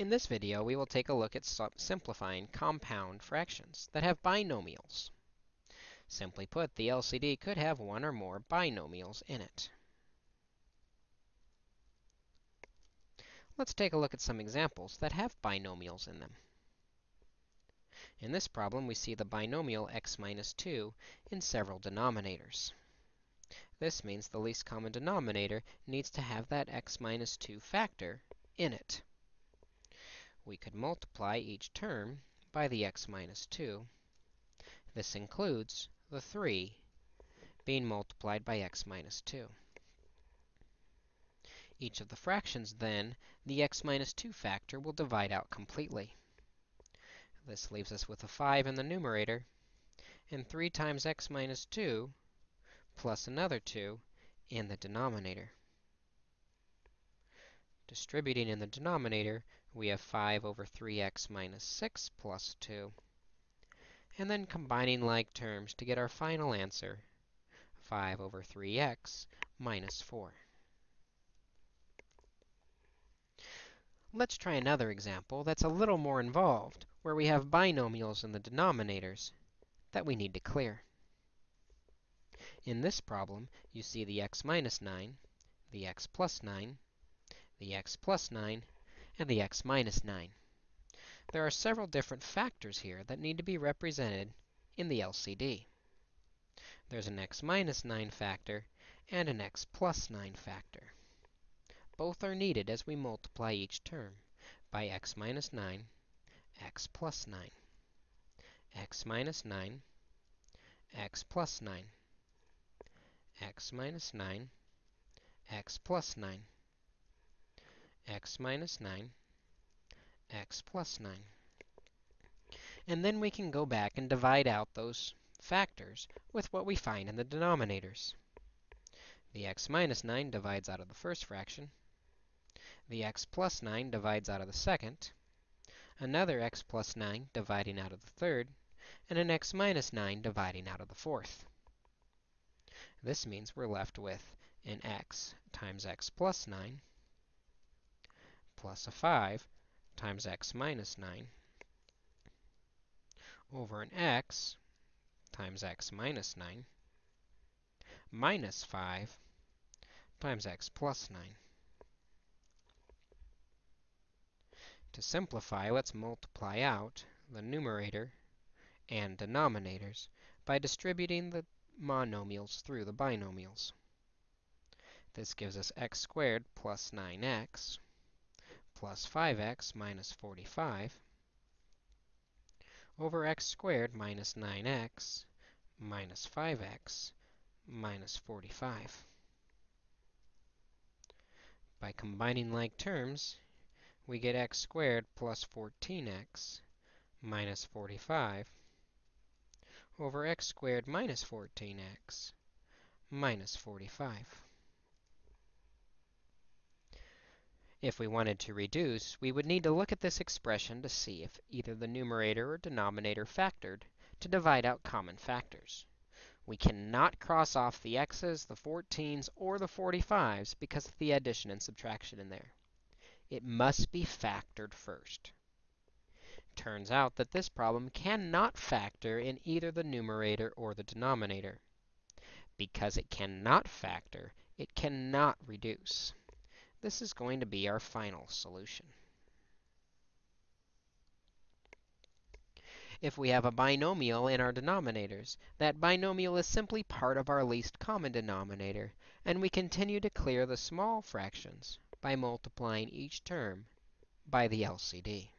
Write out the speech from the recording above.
In this video, we will take a look at simplifying compound fractions that have binomials. Simply put, the LCD could have one or more binomials in it. Let's take a look at some examples that have binomials in them. In this problem, we see the binomial x minus 2 in several denominators. This means the least common denominator needs to have that x minus 2 factor in it. We could multiply each term by the x minus 2. This includes the 3 being multiplied by x minus 2. Each of the fractions, then, the x minus 2 factor will divide out completely. This leaves us with a 5 in the numerator, and 3 times x minus 2 plus another 2 in the denominator. Distributing in the denominator, we have 5 over 3x minus 6 plus 2. And then combining like terms to get our final answer, 5 over 3x minus 4. Let's try another example that's a little more involved, where we have binomials in the denominators that we need to clear. In this problem, you see the x minus 9, the x plus 9, the x plus 9, and the x minus 9. There are several different factors here that need to be represented in the LCD. There's an x minus 9 factor and an x plus 9 factor. Both are needed as we multiply each term by x minus 9, x plus 9, x minus 9, x plus 9 x minus 9, x plus 9, x minus 9, x plus 9. And then we can go back and divide out those factors with what we find in the denominators. The x minus 9 divides out of the first fraction. The x plus 9 divides out of the second. Another x plus 9 dividing out of the third. And an x minus 9 dividing out of the fourth. This means we're left with an x times x plus 9 plus a 5 times x minus 9 over an x times x minus 9 minus 5 times x plus 9. To simplify, let's multiply out the numerator and denominators by distributing the monomials through the binomials. This gives us x squared plus 9x plus 5x minus 45 over x squared minus 9x minus 5x minus 45. By combining like terms, we get x squared plus 14x minus 45 over x squared minus 14x minus 45. If we wanted to reduce, we would need to look at this expression to see if either the numerator or denominator factored to divide out common factors. We cannot cross off the x's, the 14s, or the 45s because of the addition and subtraction in there. It must be factored first turns out that this problem cannot factor in either the numerator or the denominator. Because it cannot factor, it cannot reduce. This is going to be our final solution. If we have a binomial in our denominators, that binomial is simply part of our least common denominator, and we continue to clear the small fractions by multiplying each term by the LCD.